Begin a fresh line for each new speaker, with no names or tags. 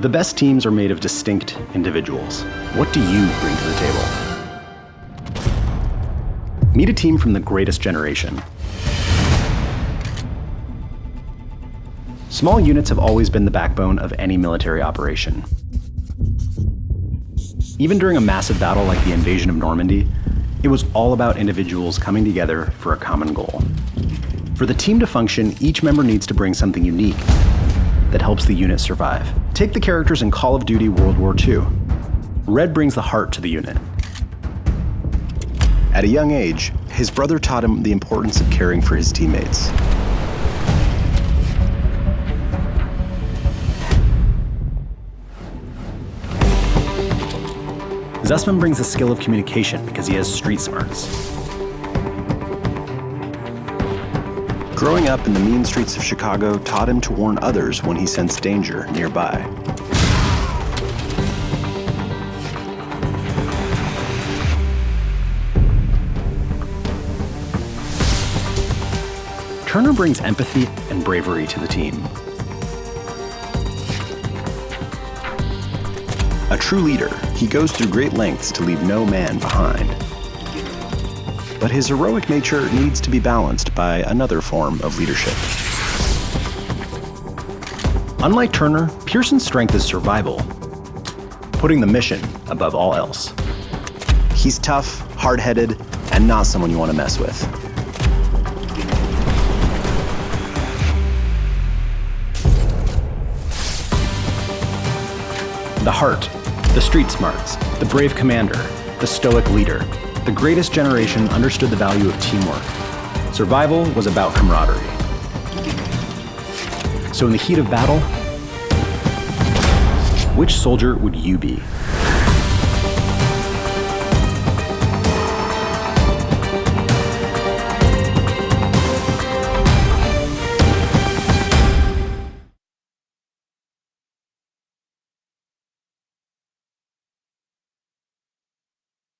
The best teams are made of distinct individuals. What do you bring to the table? Meet a team from the greatest generation. Small units have always been the backbone of any military operation. Even during a massive battle like the invasion of Normandy, it was all about individuals coming together for a common goal. For the team to function, each member needs to bring something unique that helps the unit survive. Take the characters in Call of Duty World War II. Red brings the heart to the unit.
At a young age, his brother taught him the importance of caring for his teammates.
Zussman brings the skill of communication because he has street smarts.
Growing up in the mean streets of Chicago taught him to warn others when he sensed danger nearby.
Turner brings empathy and bravery to the team.
A true leader, he goes through great lengths to leave no man behind. But his heroic nature needs to be balanced by another form of leadership.
Unlike Turner, Pierson's strength is survival, putting the mission above all else.
He's tough, hard-headed, and not someone you want to mess with.
The heart, the street smarts, the brave commander, the stoic leader. The greatest generation understood the value of teamwork. Survival was about camaraderie. So in the heat of battle, which soldier would you be?